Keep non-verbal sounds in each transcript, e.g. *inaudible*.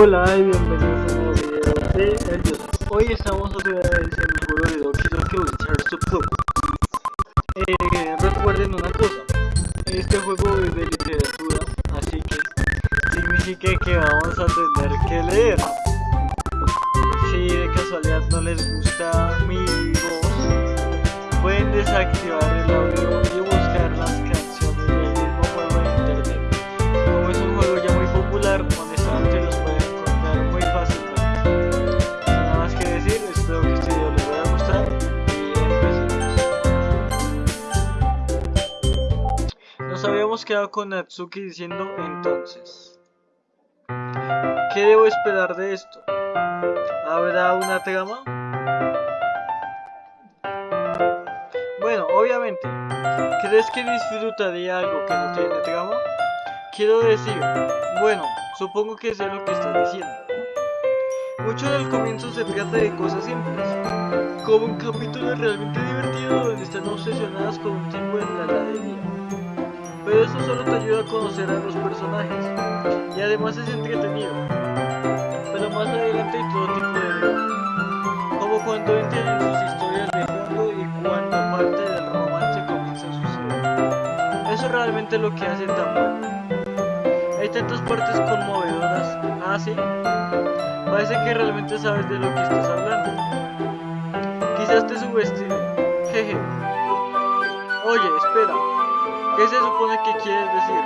Hola y bienvenidos a un nuevo video de El YouTube. Hoy estamos otra vez en el juego de Doki Doki Literature Club. Eh, con Natsuki diciendo entonces. ¿Qué debo esperar de esto? ¿Habrá una trama? Bueno, obviamente, ¿crees que disfrutaría algo que no tiene trama? Quiero decir, bueno, supongo que sé lo que estás diciendo. Mucho del comienzo se trata de cosas simples, como un capítulo realmente divertido donde están obsesionadas con un tipo en la heladería. Pero eso solo te ayuda a conocer a los personajes, y además es entretenido. Pero más adelante hay todo tipo de drama, como cuando entran en sus historias de fondo y cuando parte del romance comienza a suceder. Eso es realmente lo que hace tan bueno. Hay tantas partes conmovedoras. Ah, sí. Parece que realmente sabes de lo que estás hablando. Quizás te subestime. Jeje. Oye, espera. ¿Qué se supone que quieres decir?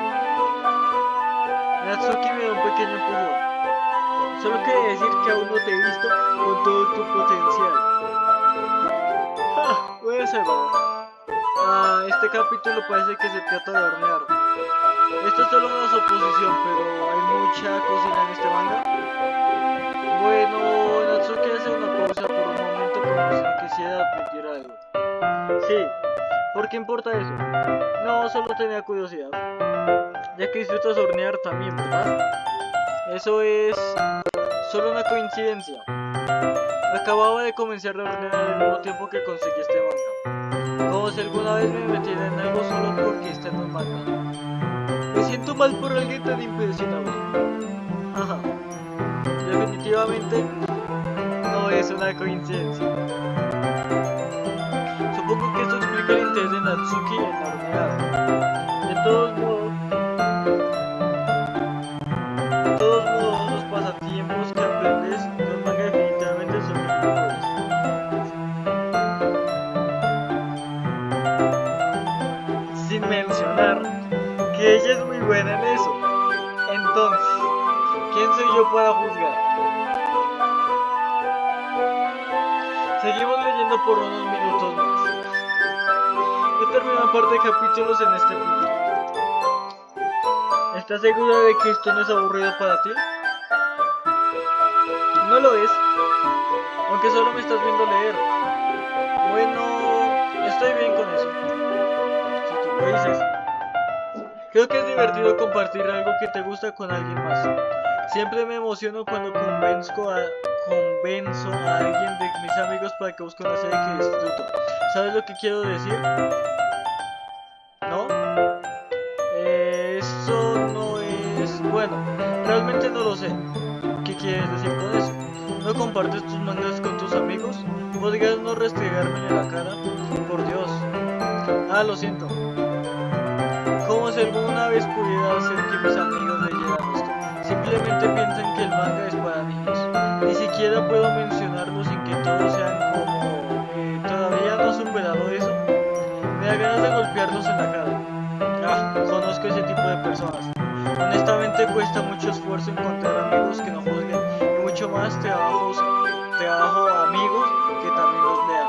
Natsuki me da un pequeño empujón. Solo quiere decir que aún no te he visto con todo tu potencial. ¡Ja! Voy a salvar. Ah, este capítulo parece que se trata de hornear. Esto es solo una suposición, pero hay mucha cocina en este manga. Bueno, Natsuki hace una pausa por un momento como si quisiera admitir algo. Sí, ¿por qué importa eso? No, solo tenía curiosidad. Ya que disfrutas hornear también, ¿verdad? Eso es solo una coincidencia. Acababa de comenzar a hornear al mismo tiempo que conseguí este manga. Como si alguna vez me metiera en algo solo porque está en un manga. Me siento mal por alguien tan impresionable. Ajá. Definitivamente no es una coincidencia. Supongo que esto Natsuki en la. De todos modos, de todos modos, los pasatiempos que aprendes de un manga definitivamente son mejores. Sin mencionar que ella es muy buena en eso. Entonces, ¿quién soy yo para juzgar? Seguimos leyendo por unos minutos par de capítulos en este punto. ¿Estás segura de que esto no es aburrido para ti? No lo es. Aunque solo me estás viendo leer. Bueno, estoy bien con eso. Si tú lo dices. Creo que es divertido compartir algo que te gusta con alguien más. Siempre me emociono cuando convenzco a, convenzo a alguien de mis amigos para que busque una serie que disfruto. ¿Sabes lo que quiero decir? Sé. ¿Qué quieres decir con eso? ¿No compartes tus mangas con tus amigos? ¿Podrías no restregármela en la cara? Por Dios. Ah, lo siento. Como si alguna vez pudiera hacer que mis amigos leyeran esto. Simplemente piensan que el manga es para niños. Ni siquiera puedo mencionarlo sin que todos sean como... eh, ¿Todavía no has superado eso? Me da ganas de golpearlos en la cara. Ah, conozco ese tipo de personas. Honestamente cuesta mucho esfuerzo encontrar amigos que no juzguen y mucho más trabajos, trabajo amigos que también los lean.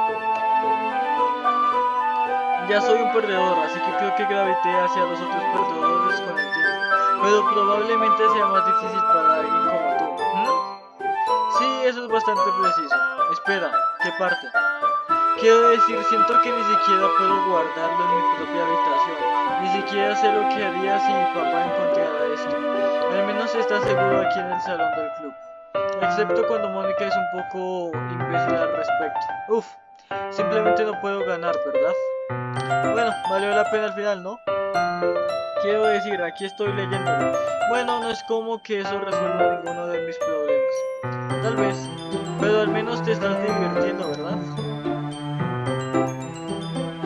Ya soy un perdedor, así que creo que gravité hacia los otros perdedores con el tiempo. Pero probablemente sea más difícil para alguien como tú. ¿Mm? Sí, eso es bastante preciso. Espera, ¿qué parte? Quiero decir, siento que ni siquiera puedo guardarlo en mi propia habitación. Ni siquiera sé lo que haría si mi papá encontrara Al menos está seguro aquí en el salón del club. Excepto cuando Mónica es un poco imbécil al respecto. Uf, simplemente no puedo ganar, ¿verdad? Bueno, valió la pena al final, ¿no? Quiero decir, aquí estoy leyendo. Bueno, no es como que eso resuelva ninguno de mis problemas. Tal vez, pero al menos te estás divirtiendo, ¿verdad?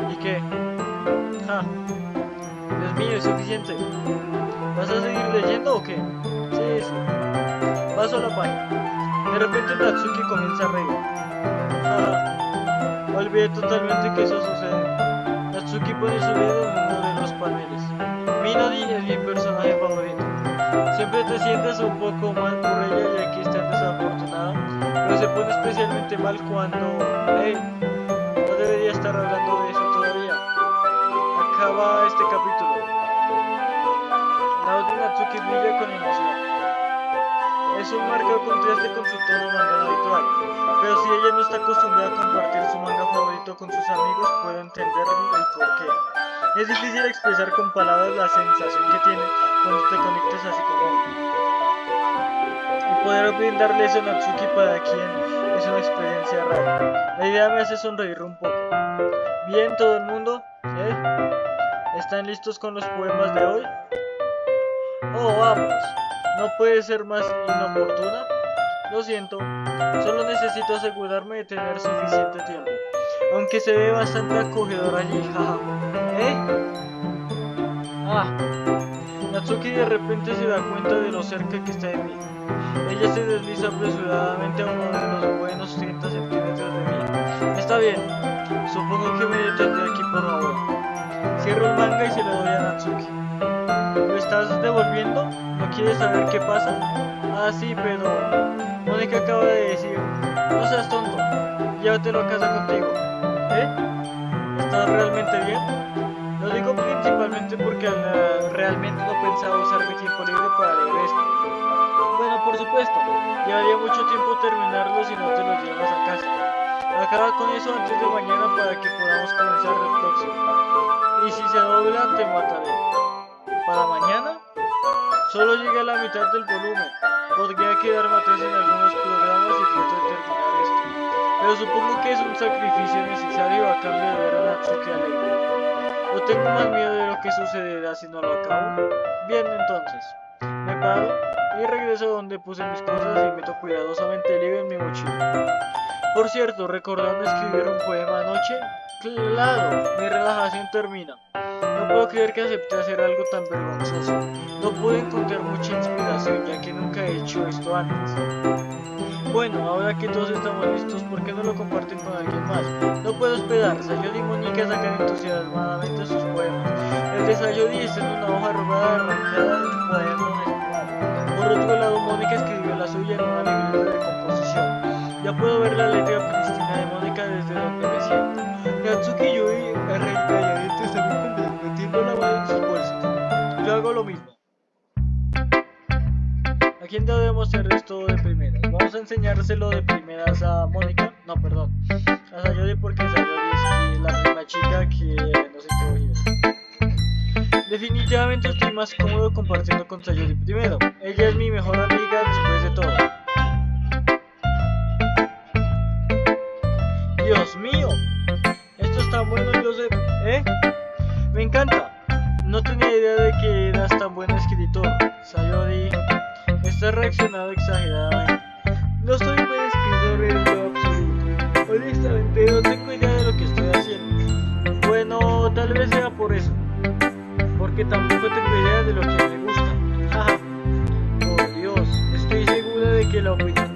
¿Y qué? Ja. Dios mío, es suficiente. ¿Vas a seguir leyendo o qué? Sí, sí. Paso a la página. De repente Natsuki comienza a reír. Ja. Olvidé totalmente que eso sucede. Natsuki pone su dedo en uno de los paneles. Minodi es mi personaje favorito. Siempre te sientes un poco mal por ella ya que está desafortunada, pero se pone especialmente mal cuando... ¡Hey! No debería estar hablando de eso todavía. Acaba este capítulo. Natsuki brilla con emoción. Es un marcado contraste con su tono mandado habitual, pero si ella no está acostumbrada a compartir su manga favorito con sus amigos, puedo entender el porqué. Es difícil expresar con palabras la sensación que tiene cuando te conectas así como y poder brindarle eso a Natsuki para quien es una experiencia rara. La idea me hace sonreír un poco. Bien, todo el mundo, ¿eh? ¿Están listos con los poemas de hoy? Oh, vamos. ¿No puede ser más inoportuna? Lo siento, solo necesito asegurarme de tener suficiente tiempo. Aunque se ve bastante acogedor allí, *laughs* jaja. ¿Eh? Ah. Natsuki de repente se da cuenta de lo cerca que está de mí. Ella se desliza apresuradamente a uno de los buenos 30 centímetros de mí. Está bien, supongo que me detendré aquí por ahora. Cierro el manga y se lo doy a Natsuki. ¿Lo estás devolviendo? ¿No quieres saber qué pasa? Ah, sí, pero... Mónica acaba de decir... No seas tonto, llévatelo a casa contigo. ¿Eh? ¿Estás realmente bien? Lo digo principalmente porque uh, realmente no pensaba usar mi tiempo libre para leer esto. Bueno, por supuesto, llevaría mucho tiempo terminarlo si no te lo llevas a casa. Acaba con eso antes de mañana para que podamos comenzar el próximo. Y si se dobla, te mataré. ¿Para mañana? Solo llegué a la mitad del volumen. Podría quedarme atrás en algunos programas y trato de terminar esto. Pero supongo que es un sacrificio necesario a cambio de ver a Natsuki alegre. No tengo más miedo de lo que sucederá si no lo acabo. Bien, entonces. Me paro y regreso a donde puse mis cosas y meto cuidadosamente el libro en mi mochila. Por cierto, recordando escribir un poema anoche, claro, mi relajación termina. Puedo creer que acepté hacer algo tan vergonzoso. No pude encontrar mucha inspiración ya que nunca he hecho esto antes. Bueno, ahora que todos estamos listos, ¿por qué no lo comparten con alguien más? No puedo esperar. Sayori y Mónica sacan entusiasmadamente sus poemas. El de Sayori está en una hoja arrugada arrancada de un cuaderno Por otro lado, Mónica escribió la suya en una libreta de composición. Ya puedo ver la letra prístina de Mónica desde donde me siento. Natsuki enseñárselo de primeras a Mónica. No, perdón. A Sayori porque Sayori es la misma chica que no sé qué Definitivamente estoy más cómodo compartiendo con Sayori primero. Segura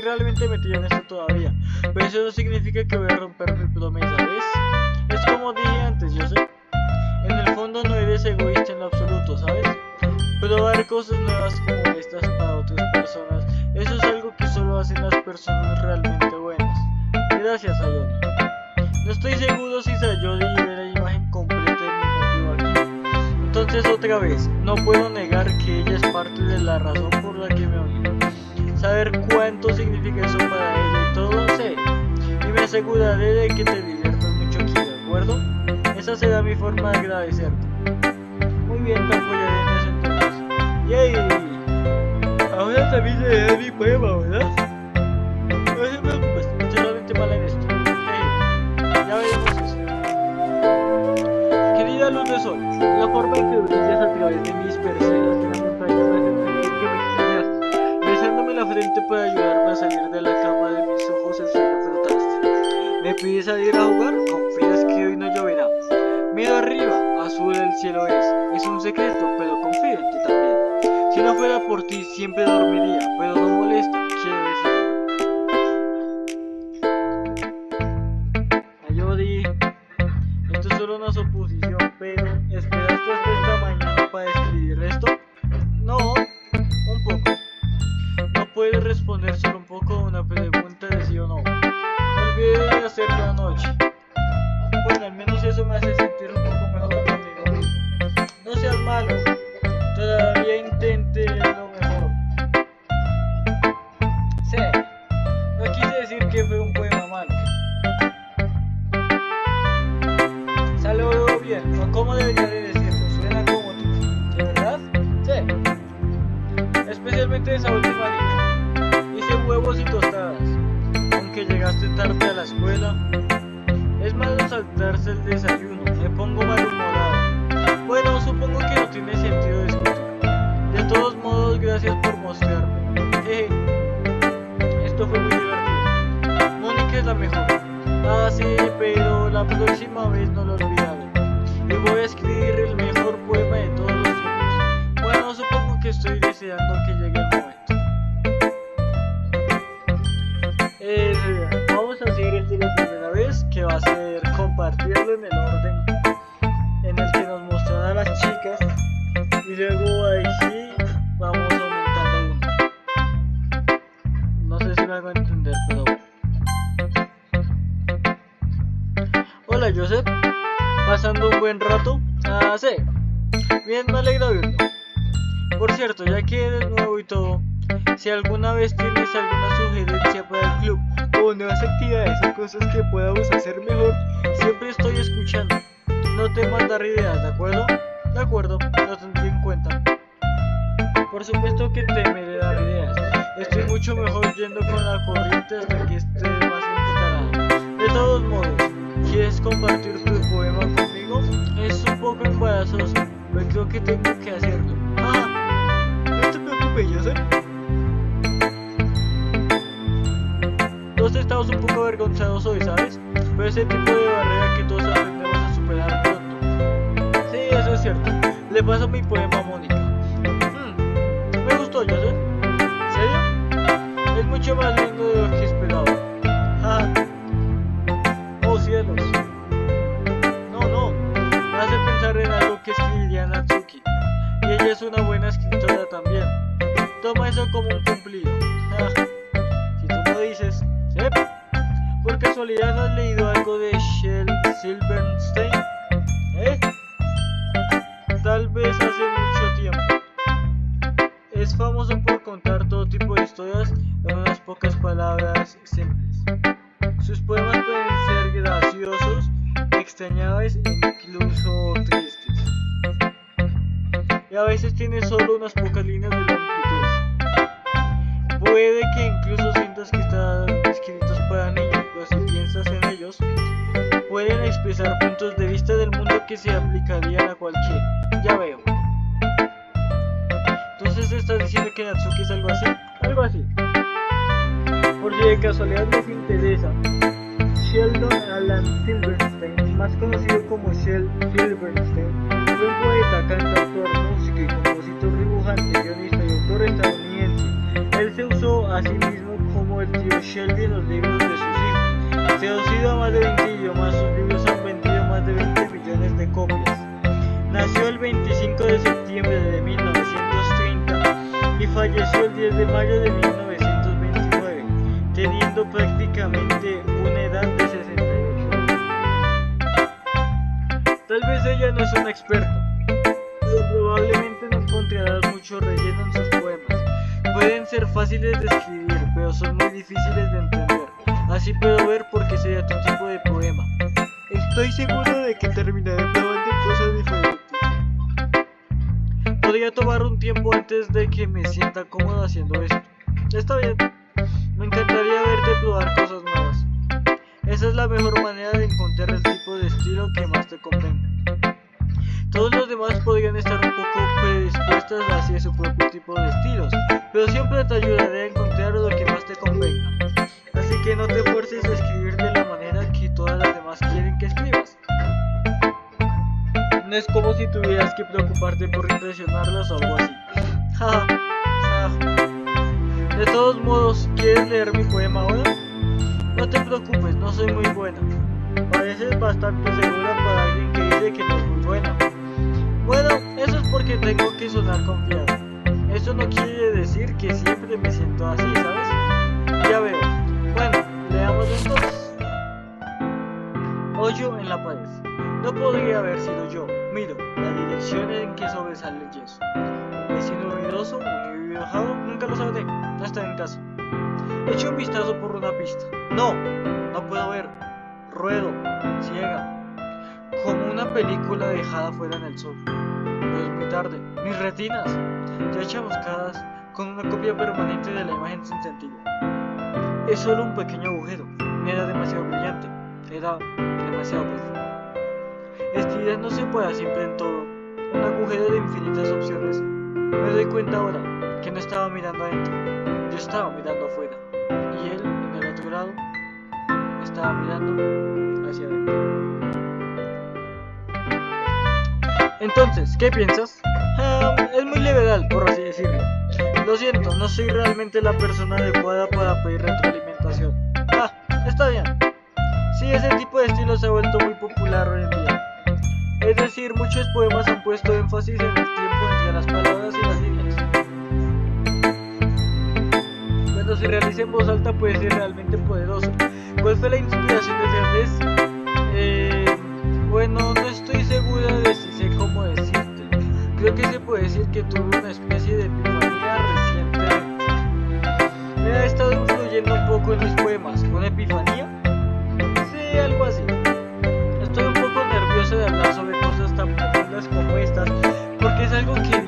realmente metido en esto todavía, pero eso no significa que voy a romper mi promesa, ¿ves? Es como dije antes, yo sé. En el fondo no eres egoísta en absoluto, ¿sabes? Probar cosas nuevas como estas para otras personas, eso es algo que solo hacen las personas realmente buenas. Gracias, Sayori. No estoy seguro si Sayori ve la imagen completa de mi motivo aquí. Entonces otra vez, no puedo negar que ella es parte de la razón por la que me uní. Saber cuánto significa eso para ella y todo, sé. Y me aseguraré de que te diviertas mucho aquí, ¿de acuerdo? Esa será mi forma de agradecerte. Muy bien, te apoyaré en eso entonces. ¡Yay! Ahora también leeré mi poema, ¿verdad? No te preocupes, solamente mal en esto. Ya veremos eso. Querida luz de sol, la forma en que cómo debería buen rato. Ah, sí. Bien, me alegra oírlo. Por cierto, ya que eres nuevo y todo, si alguna vez tienes alguna sugerencia para el club o nuevas actividades o cosas que podamos hacer mejor, siempre estoy escuchando. No te mandar ideas, ¿de acuerdo? De acuerdo, lo tendré en cuenta. Por supuesto que te me dar ideas. Estoy mucho mejor yendo con la corriente hasta que esté más instalado. De todos modos, ¿quieres compartir tu poema conmigo? Es un poco embarazoso, pero creo que tengo que hacerlo. Ah, no te preocupes, Joseph. Todos estamos un poco avergonzados hoy, ¿sabes? Pero ese tipo de barrera que todos aprendemos a superar pronto. Sí, eso es cierto. Le paso mi poema a Mónica. Una buena escritora también. Toma eso como un cumplido. Ah, si tú lo dices. ¿Sí? ¿Por casualidad has leído algo de Shel Silverstein? Sientas que están escritos para niños, pero si piensas en ellos, pueden expresar puntos de vista del mundo que se aplicarían a cualquiera. Ya veo. Entonces estás diciendo que Natsuki es algo así. Algo así. Por si de casualidad les interesa. Sheldon Alan Silverstein, más conocido como Shel Silverstein, fue un poeta, cantautor, músico y compositor, dibujante, guionista y autor estadounidense. Él se usó a sí mismo el tío Shelby los libros de sus hijos. Traducido a más de 20 idiomas, sus libros han vendido más de 20 millones de copias. Nació el 25 de septiembre de 1930 y falleció el 10 de mayo de 1929, teniendo prácticamente una edad de 68 años. Tal vez ella no es una experta, pero probablemente no encontrarás mucho relleno en sus poemas. Pueden ser fáciles de escribir, pero son muy difíciles de entender. Así puedo ver por qué sería tu tipo de poema. Estoy seguro de que terminaré probando cosas diferentes. Podría tomar un tiempo antes de que me sienta cómodo haciendo esto. Está bien. Me encantaría verte probar cosas nuevas. Esa es la mejor manera de encontrar el tipo de estilo que más te convenga. Demás podrían estar un poco predispuestos hacia su propio tipo de estilos, pero siempre te ayudaré a encontrar lo que más te convenga. Así que no te fuerces a escribir de la manera que todas las demás quieren que escribas. No es como si tuvieras que preocuparte por impresionarlos o algo así. De todos modos, ¿quieres leer mi poema ahora? No te preocupes, no soy muy buena. Pareces bastante segura para alguien que dice que no es muy buena. Bueno, eso es porque tengo que sonar confiado. Eso no quiere decir que siempre me siento así, ¿sabes? Ya veo. Bueno, leamos entonces. Hoyo en la pared. No podría haber sido yo. Miro, la dirección en que sobresale el yeso. Un vecino ruidoso, un enojado, nunca lo sabré. No está en casa. Echo un vistazo por una pista. No, no puedo ver. Ruedo, ciega. Como una película dejada fuera en el sol. Pero es muy tarde. Mis retinas, ya chamuscadas, con una copia permanente de la imagen sin sentido. Es solo un pequeño agujero. Era demasiado brillante. Era demasiado profundo. Esta no se puede siempre en todo. Un agujero de infinitas opciones. Me doy cuenta ahora que no estaba mirando adentro. Yo estaba mirando afuera. Y él, en el otro lado, estaba mirando hacia adentro. Entonces, ¿qué piensas? Ah, es muy liberal, por así decirlo. Lo siento, no soy realmente la persona adecuada para pedir retroalimentación. Ah, está bien. Sí, ese tipo de estilo se ha vuelto muy popular hoy en día. Es decir, muchos poemas han puesto énfasis en el tiempo entre las palabras y las líneas. Cuando se realiza en voz alta puede ser realmente poderoso. ¿Cuál fue la inspiración de Ernest? Eh, bueno, no estoy segura de si sé cómo decirte. Creo que se puede decir que tuve una especie de epifanía recientemente. Me ha estado influyendo un poco en mis poemas. ¿Una epifanía? Sí, algo así. Estoy un poco nervioso de hablar sobre cosas tan profundas como estas, porque es algo que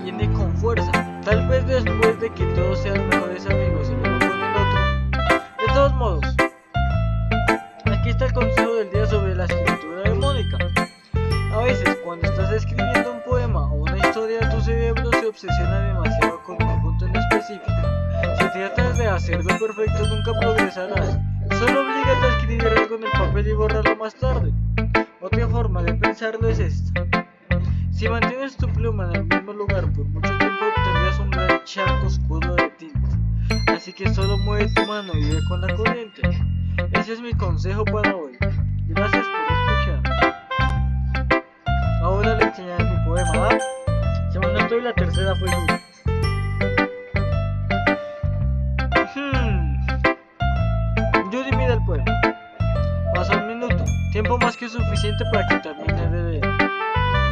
tiempo más que suficiente para que termine de.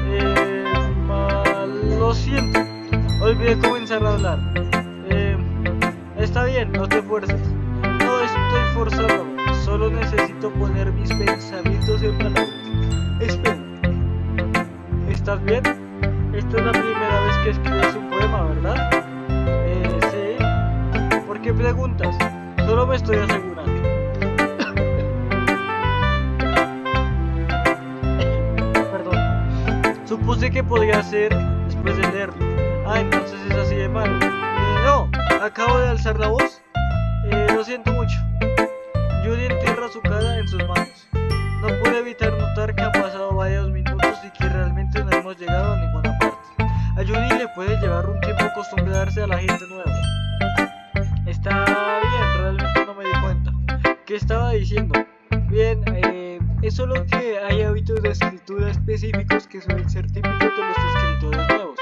Eh, lo siento, olvidé comenzar a hablar. Eh, está bien, no te fuerces. No estoy forzándome, solo necesito poner mis pensamientos en palabras. Espera. ¿Estás bien? Esta es la primera vez que escribes un poema, ¿verdad? Eh, sí. ¿Por qué preguntas? Solo me estoy asegurando. Supuse que podría ser después de leerlo. Ah, entonces es así de malo. Eh, no, acabo de alzar la voz. Eh, lo siento mucho. Judy entierra su cara en sus manos. No pude evitar notar que han pasado varios minutos y que realmente no hemos llegado a ninguna parte. A Judy le puede llevar un tiempo acostumbrarse a la gente nueva. Está bien, realmente no me di ¿qué estaba diciendo? Bien, es solo que hay hábitos de escritura específicos que suelen ser típicos de los escritores nuevos.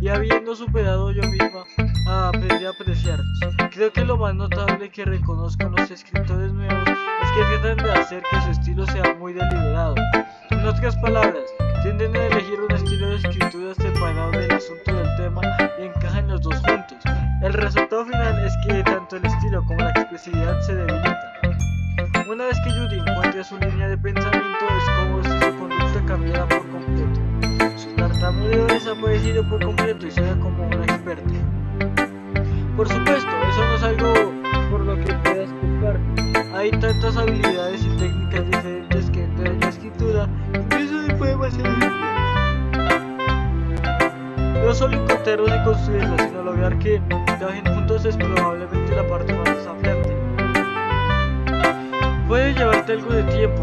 Y habiendo superado yo misma, aprendí a apreciarlos. Creo que lo más notable que reconozco en los escritores nuevos es que tratan de hacer que su estilo sea muy deliberado. En otras palabras, tienden a elegir un estilo de escritura separado del asunto del tema y encajan los dos juntos. El resultado final es que tanto el estilo como la expresividad se debilitan. Ha desaparecido por completo y será como una experta. Por supuesto, eso no es algo por lo que puedas culpar. Hay tantas habilidades y técnicas diferentes que entran en la escritura, incluso de poemas en No solo encontrarlos y construirlos, sino lograr que trabajen juntos es probablemente la parte más desafiante. Puede llevarte algo de tiempo,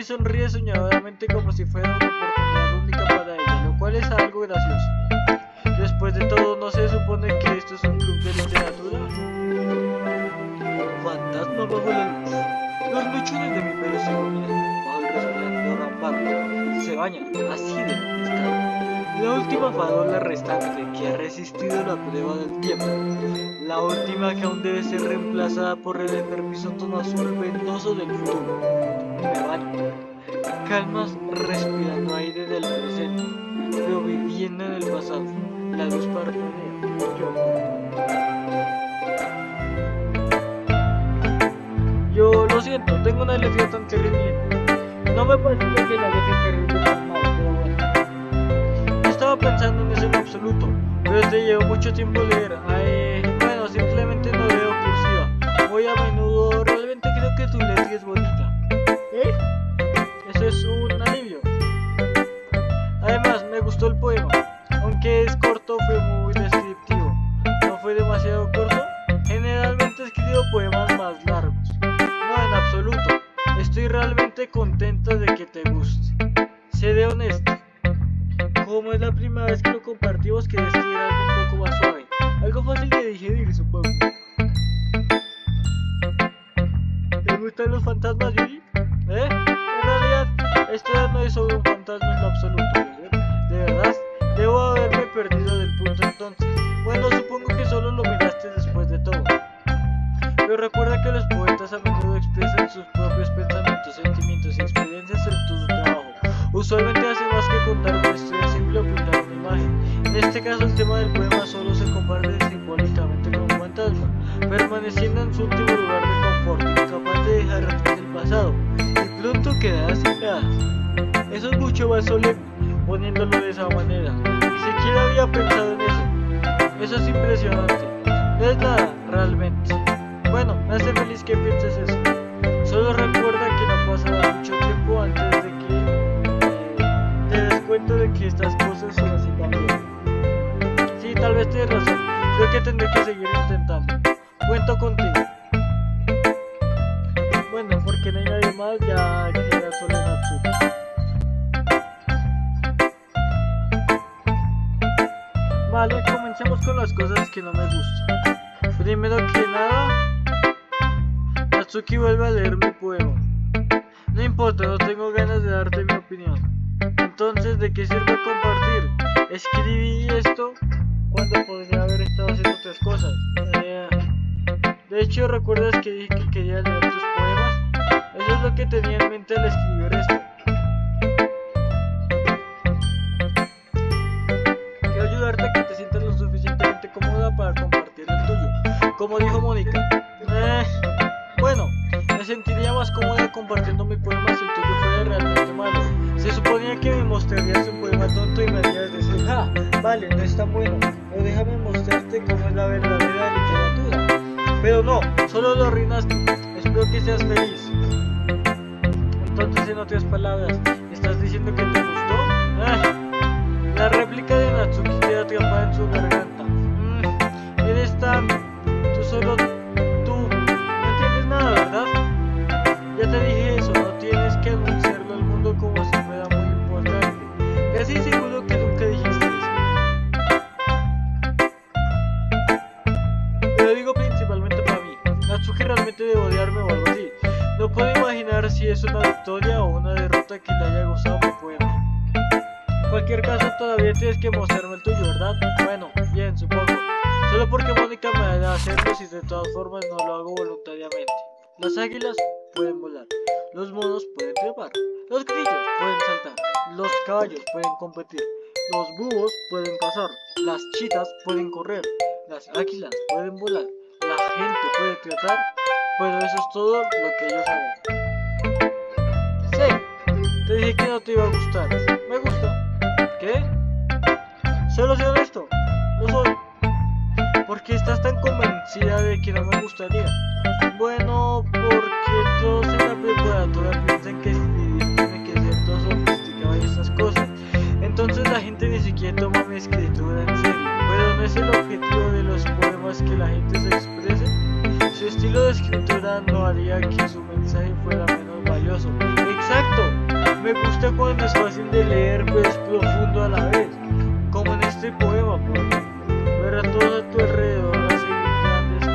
Judy sonríe soñadoramente como si fuera una oportunidad única para ella, lo cual es algo gracioso. Después de todo, ¿no se supone que esto es un club de literatura? Fantasma bajo la luz. Los mechones de mi pelo se iluminan bajo el resplandor. Se bañan así de estado. La última farola restante que ha resistido la prueba del tiempo. La última que aún debe ser reemplazada por el enfermizo tono azul ventoso del futuro. Me baño. Calmas respirando aire del presente, pero viviendo en el pasado. La luz parpadea. Yo. Yo lo siento, tengo una alergia tan terrible. No me parece que la alergia terrible es mal, pero bueno. No estaba pensando en eso en absoluto, pero te llevo mucho tiempo leer. Más que contar una historia simple o pintar una imagen. En este caso, el tema del poema solo se comparte simbólicamente con un fantasma, permaneciendo en su último lugar de confort, incapaz de dejar atrás el pasado, y pronto quedará sin nada. Eso es mucho más solemne, poniéndolo de esa manera. Ni siquiera había pensado en eso. Eso es impresionante. No es nada, realmente. Bueno, me hace feliz que pienses eso. Solo recuerda estas cosas son así también. Sí, tal vez tienes razón. Creo que tendré que seguir intentando. Cuento contigo. Bueno, porque no hay nadie más, ya queda solo Natsuki. Vale, comencemos con las cosas que no me gustan. Primero que nada, Natsuki vuelve a leer mi poema. No importa, no tengo ganas de darte mi opinión. Entonces, ¿de qué sirve compartir? Escribí esto cuando podría haber estado haciendo otras cosas. Eh, de hecho, ¿recuerdas que dije que quería leer tus poemas? Eso es lo que tenía en mente al escribir esto. Quiero ayudarte a que te sientas lo suficientemente cómoda para compartir el tuyo. Como dijo Mónica. Eh, bueno, sentiría más cómoda compartiendo mi poema si el tuyo fuera realmente malo. Se suponía que me mostrarías un poema tonto y me harías decir, ja, vale, no es tan bueno, pero déjame mostrarte cómo es la verdadera literatura. Pero no, solo lo arruinaste. Espero que seas feliz. Entonces, en otras palabras, ¿estás diciendo que te gustó? Ah, la réplica de Natsuki queda atrapada en su garganta. Mm, eres tan... Tú solo... si es una victoria o una derrota que le haya gustado mi poema. En cualquier caso, todavía tienes que mostrarme el tuyo, ¿verdad? Bueno, bien, supongo. Solo porque Mónica me hará hacerlo si de todas formas no lo hago voluntariamente. Las águilas pueden volar, los monos pueden trepar, los grillos pueden saltar, los caballos pueden competir, los búhos pueden cazar, las chitas pueden correr, las águilas pueden volar, la gente puede tratar, pero eso es todo lo que ellos saben. Que no te iba a gustar. Me gusta. ¿Qué? Solo soy honesto. Lo soy. ¿Por qué estás tan convencida de que no me gustaría? Bueno, porque todos en la preparatoria piensan que tiene que ser todo sofisticado y esas cosas. Entonces la gente ni siquiera toma mi escritura en serio. Pero no es el objetivo de los poemas que la gente se exprese. Su estilo de escritura no haría que su mensaje fuera menos valioso. Exacto. Me gusta cuando es fácil de leer, pero es profundo a la vez. Como en este poema, por. Ver a todos a tu alrededor haciendo grandes.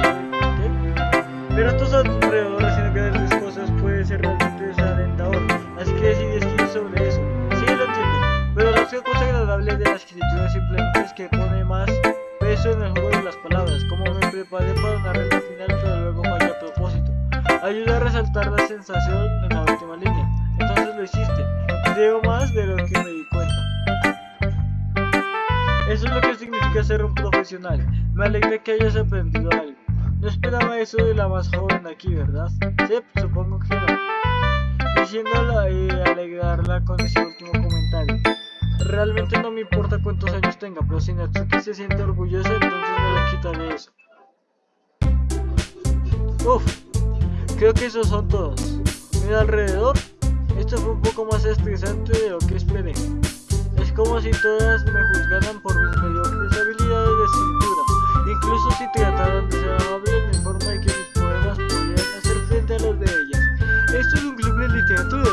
Ver a todos a tu alrededor haciendo grandes cosas puede ser realmente desalentador. Así que decidí escribir sobre eso. Sí, lo entiendo. Pero la única cosa agradable de la escritura simplemente es que pone más peso en el juego de las palabras. Como me preparé para una regla final, pero luego fallé a propósito. Ayuda a resaltar la sensación en la última línea. Lo hiciste. Creo más de lo que me di cuenta. Eso es lo que significa ser un profesional. Me alegra que hayas aprendido algo. No esperaba eso de la más joven aquí, ¿verdad? Sí, supongo que no. Diciéndola y alegrarla con ese último comentario. Realmente no me importa cuántos años tenga, pero si Natsuki se siente orgullosa, entonces no le quitaré eso. Uf, creo que esos son todos. Mira alrededor, esto fue un poco más estresante de lo que esperé. Es como si todas me juzgaran por mis mediocres habilidades de escritura, incluso si trataran de ser amables de forma de que mis poemas pudieran hacer frente a los de ellas. Esto es un club de literatura